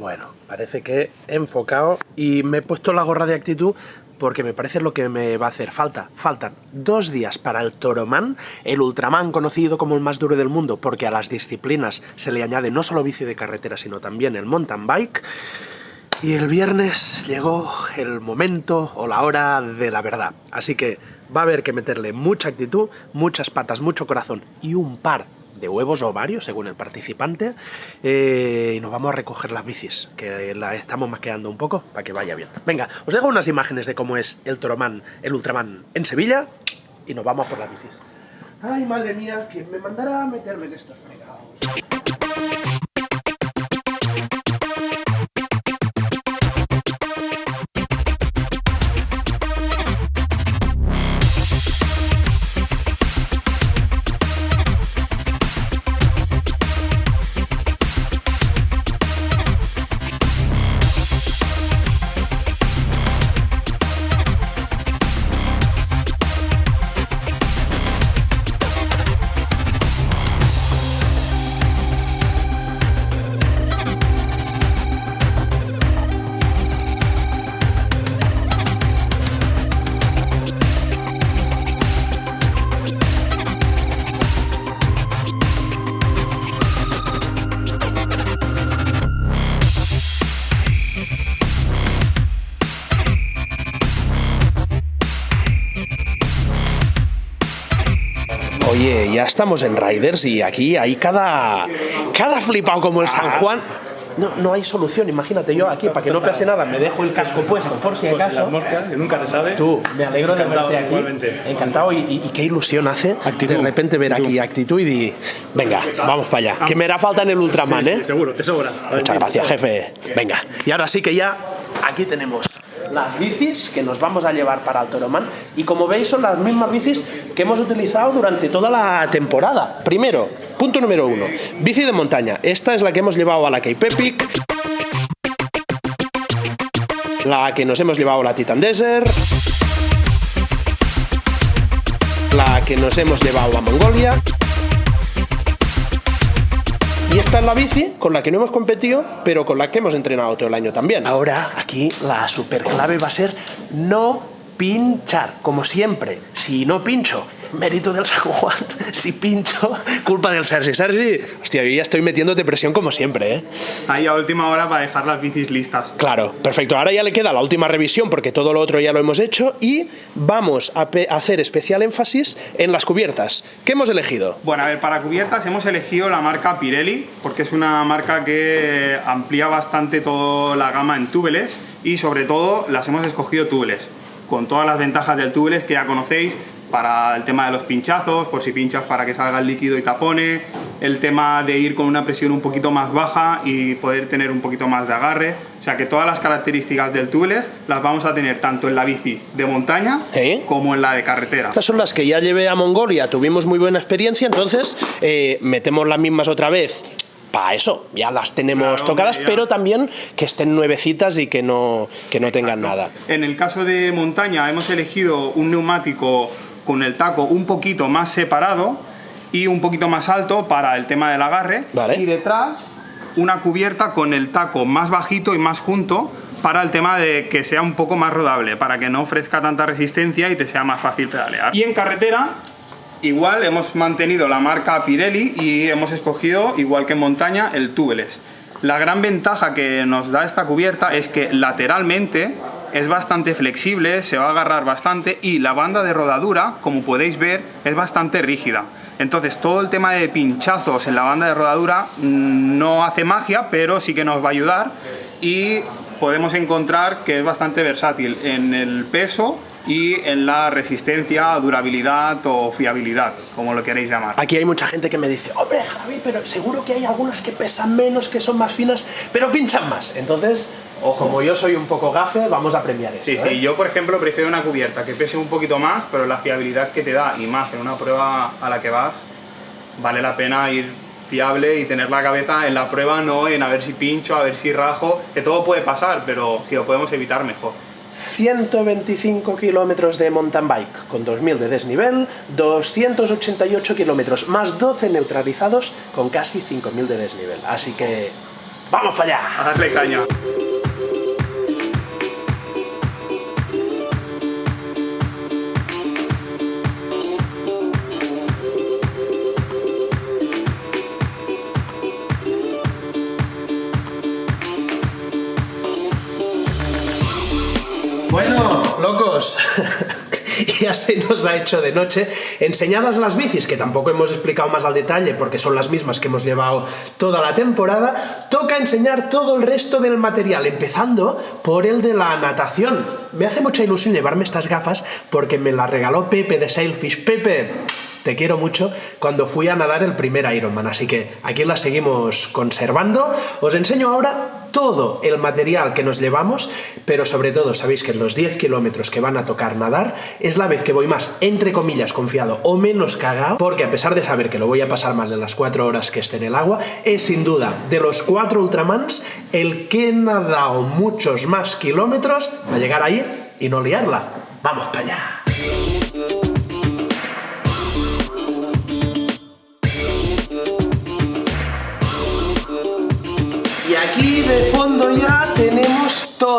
Bueno, parece que he enfocado y me he puesto la gorra de actitud porque me parece lo que me va a hacer falta. Faltan dos días para el Toroman, el Ultraman conocido como el más duro del mundo, porque a las disciplinas se le añade no solo bici de carretera, sino también el mountain bike. Y el viernes llegó el momento o la hora de la verdad. Así que va a haber que meterle mucha actitud, muchas patas, mucho corazón y un par de huevos o varios, según el participante, eh, y nos vamos a recoger las bicis, que la estamos maqueando un poco para que vaya bien. Venga, os dejo unas imágenes de cómo es el Toroman, el Ultraman en Sevilla, y nos vamos por las bicis. Ay, madre mía, que me mandará a meterme en estos fregados. Oye, ya estamos en Riders y aquí hay cada, cada flipado como el San Juan. No, no hay solución, imagínate yo aquí, para que no pase nada, me dejo el casco puesto por si Pues acaso. las moscas, que nunca se sabe. Tú, me alegro de verte aquí. igualmente. Encantado y, qué ilusión hace Actitud. de repente ver aquí actitud y di, venga, vamos para allá. Que me hará falta en el Ultraman, Sí, ¿eh? sí, seguro, te sobra. Muchas gracias, jefe. Venga, y ahora sí que ya aquí tenemos las bicis que nos vamos a llevar para el Toroman y como veis son las mismas bicis que hemos utilizado durante toda la temporada. Primero, punto número uno, bici de montaña. Esta es la que hemos llevado a la Cape Epic, la que nos hemos llevado a la Titan Desert, la que nos hemos llevado a Mongolia. Y esta es la bici con la que no hemos competido, pero con la que hemos entrenado todo el año también. Ahora, aquí la super clave va a ser no pinchar, como siempre. Si no pincho, mérito del San Juan. Si pincho, culpa del Sergi. Sergi, hostia, yo ya estoy metiéndote presión como siempre, ¿eh? Ahí a última hora para dejar las bicis listas. Claro, perfecto. Ahora ya le queda la última revisión porque todo lo otro ya lo hemos hecho y vamos a hacer especial énfasis en las cubiertas. ¿Qué hemos elegido? Bueno, a ver, para cubiertas hemos elegido la marca Pirelli, porque es una marca que amplía bastante toda la gama en túbeles y sobre todo las hemos escogido túbeles, con todas las ventajas del túbeles que ya conocéis, para el tema de los pinchazos, por si pinchas para que salga el líquido y tapone, el tema de ir con una presión un poquito más baja y poder tener un poquito más de agarre, o sea que todas las características del túbeles las vamos a tener tanto en la bici de montaña ¿Eh? como en la de carretera. Estas son las que ya llevé a Mongolia, tuvimos muy buena experiencia, entonces eh, metemos las mismas otra vez. Para eso, ya las tenemos Claro, tocadas, hombre, pero también que estén nuevecitas y que no, que no tengan nada. En el caso de montaña hemos elegido un neumático con el taco un poquito más separado y un poquito más alto para el tema del agarre. Vale. Y detrás una cubierta con el taco más bajito y más junto para el tema de que sea un poco más rodable, para que no ofrezca tanta resistencia y te sea más fácil pedalear. Y en carretera Igual hemos mantenido la marca Pirelli y hemos escogido, igual que en montaña, el tubeless. La gran ventaja que nos da esta cubierta es que lateralmente es bastante flexible, se va a agarrar bastante y la banda de rodadura, como podéis ver, es bastante rígida. Entonces todo el tema de pinchazos en la banda de rodadura mm, no hace magia, pero sí que nos va a ayudar y podemos encontrar que es bastante versátil en el peso y en la resistencia, durabilidad o fiabilidad, como lo queréis llamar. Aquí hay mucha gente que me dice, hombre Javi, pero seguro que hay algunas que pesan menos, que son más finas, pero pinchan más. Entonces, como yo soy un poco gafe, vamos a premiar eso. Sí, ¿eh? sí, yo por ejemplo prefiero una cubierta que pese un poquito más, pero la fiabilidad que te da y más en una prueba a la que vas, vale la pena ir fiable y tener la cabeza en la prueba, no en a ver si pincho, a ver si rajo, que todo puede pasar, pero si lo podemos evitar mejor. 125 kilómetros de mountain bike con 2000 de desnivel, 288 kilómetros más 12 neutralizados con casi 5000 de desnivel. Así que ¡Vamos para allá! A darle caña. ya se nos ha hecho de noche. Enseñadas las bicis, que tampoco hemos explicado más al detalle porque son las mismas que hemos llevado toda la temporada, toca enseñar todo el resto del material, empezando por el de la natación. Me hace mucha ilusión llevarme estas gafas porque me las regaló Pepe de Sailfish. Pepe, te quiero mucho, cuando fui a nadar el primer Ironman, así que aquí la seguimos conservando. Os enseño ahora todo el material que nos llevamos, pero sobre todo sabéis que en los 10 kilómetros que van a tocar nadar es la vez que voy más, entre comillas, confiado o menos cagado, porque a pesar de saber que lo voy a pasar mal en las 4 horas que esté en el agua, es sin duda de los 4 Ultramans el que he nadado muchos más kilómetros a llegar ahí y no liarla. ¡Vamos para allá!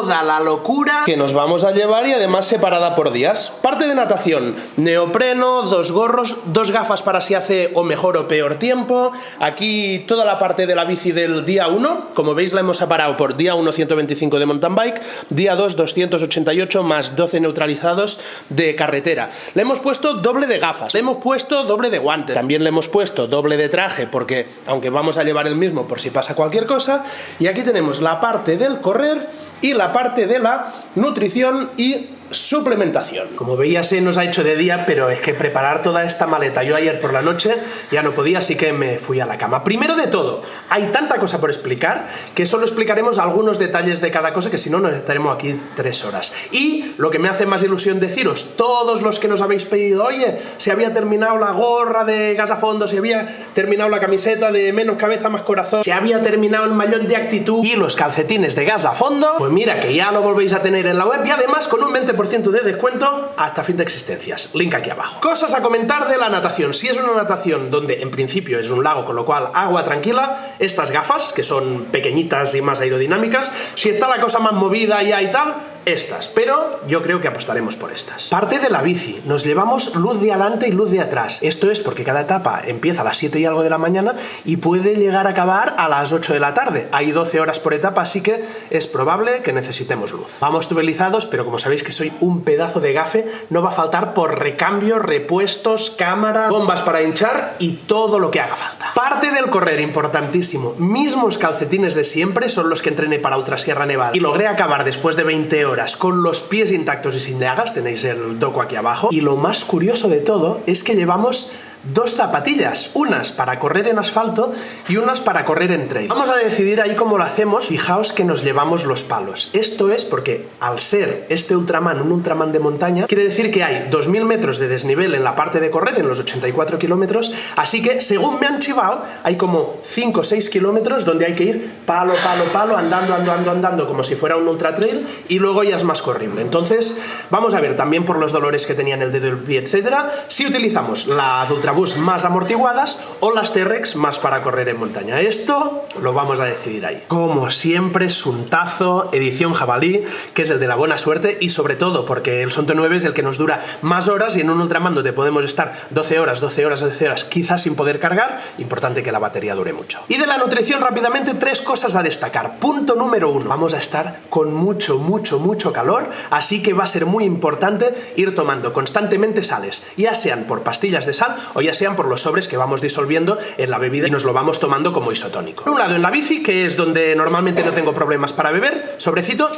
La locura que nos vamos a llevar y además separada por días. Parte de natación, neopreno, dos gorros, dos gafas para si hace o mejor o peor tiempo. Aquí toda la parte de la bici del día 1, como veis la hemos separado por día 1 125 de mountain bike, día 2 288 más 12 neutralizados de carretera. Le hemos puesto doble de gafas, le hemos puesto doble de guantes, también le hemos puesto doble de traje porque aunque vamos a llevar el mismo por si pasa cualquier cosa, y aquí tenemos la parte del correr y la parte de la nutrición y suplementación. Como veía se nos ha hecho de día, pero es que preparar toda esta maleta, yo ayer por la noche ya no podía, así que me fui a la cama. Primero de todo, hay tanta cosa por explicar que solo explicaremos algunos detalles de cada cosa, que si no nos estaremos aquí tres horas. Y lo que me hace más ilusión deciros, todos los que nos habéis pedido, oye, se había terminado la gorra de gas a fondo, se había terminado la camiseta de menos cabeza más corazón, se había terminado el maillot de actitud y los calcetines de gas a fondo, pues mira que ya lo volvéis a tener en la web y además con un 20% de descuento hasta fin de existencias. Link aquí abajo. Cosas a comentar de la natación. Si es una natación donde en principio es un lago, con lo cual agua tranquila, estas gafas, que son pequeñitas y más aerodinámicas, si está la cosa más movida ya y tal, estas, pero yo creo que apostaremos por estas. Parte de la bici, nos llevamos luz de adelante y luz de atrás. Esto es porque cada etapa empieza a las 7 y algo de la mañana y puede llegar a acabar a las 8 de la tarde. Hay 12 horas por etapa, así que es probable que necesitemos luz. Vamos tubelizados, pero como sabéis que soy un pedazo de gafe, no va a faltar por recambio, repuestos, cámara, bombas para hinchar y todo lo que haga falta. Parte del correr, importantísimo. Mismos calcetines de siempre son los que entrené para Ultrasierra Nevada y logré acabar después de 20 horas con los pies intactos y sin llagas, tenéis el doco aquí abajo. Y lo más curioso de todo es que llevamos dos zapatillas, unas para correr en asfalto y unas para correr en trail. Vamos a decidir ahí cómo lo hacemos, fijaos que nos llevamos los palos. Esto es porque al ser este Ultraman un Ultraman de montaña, quiere decir que hay 2000 metros de desnivel en la parte de correr, en los 84 kilómetros, así que según me han chivado, hay como 5 o 6 kilómetros donde hay que ir palo, palo, palo, andando, andando, andando, como si fuera un ultra trail, y luego ya es más corrible. Entonces, vamos a ver también por los dolores que tenía en el dedo del pie, etcétera, si utilizamos las Ultra Más amortiguadas o las T-Rex más para correr en montaña. Esto lo vamos a decidir ahí. Como siempre, Suntazo, edición jabalí, que es el de la buena suerte y sobre todo porque el Sonto 9 es el que nos dura más horas y en un Ultramando te podemos estar 12 horas, 12 horas, 12 horas, quizás sin poder cargar, importante que la batería dure mucho. Y de la nutrición rápidamente tres cosas a destacar. Punto número uno, vamos a estar con mucho, mucho, mucho calor, así que va a ser muy importante ir tomando constantemente sales, ya sean por pastillas de sal ya sean por los sobres que vamos disolviendo en la bebida y nos lo vamos tomando como isotónico. Por un lado en la bici, que es donde normalmente no tengo problemas para beber, sobrecito,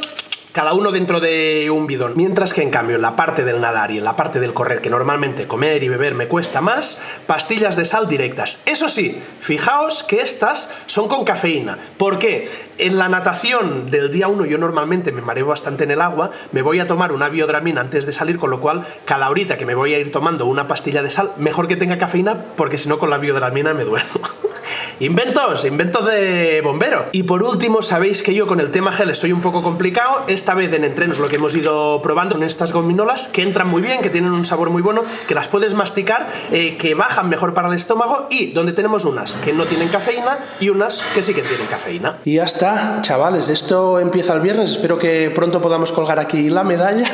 cada uno dentro de un bidón. Mientras que en cambio en la parte del nadar y en la parte del correr, que normalmente comer y beber me cuesta más, pastillas de sal directas. Eso sí, fijaos que estas son con cafeína. ¿Por qué? En la natación del día 1 yo normalmente me mareo bastante en el agua, me voy a tomar una biodramina antes de salir, con lo cual cada horita que me voy a ir tomando una pastilla de sal, mejor que tenga cafeína, porque si no con la biodramina me duermo. Inventos, inventos de bombero. Y por último, sabéis que yo con el tema geles soy un poco complicado. Esta vez en entrenos lo que hemos ido probando son estas gominolas que entran muy bien, que tienen un sabor muy bueno, que las puedes masticar, eh, que bajan mejor para el estómago y donde tenemos unas que no tienen cafeína y unas que sí que tienen cafeína. Y ya está, chavales, esto empieza el viernes. Espero que pronto podamos colgar aquí la medalla.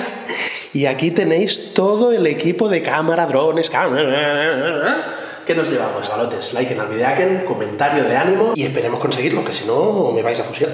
Y aquí tenéis todo el equipo de cámara, drones, cámara ¿Qué nos llevamos, galotes? Like en el videaken, comentario de ánimo y esperemos conseguirlo, que si no me vais a fusilar.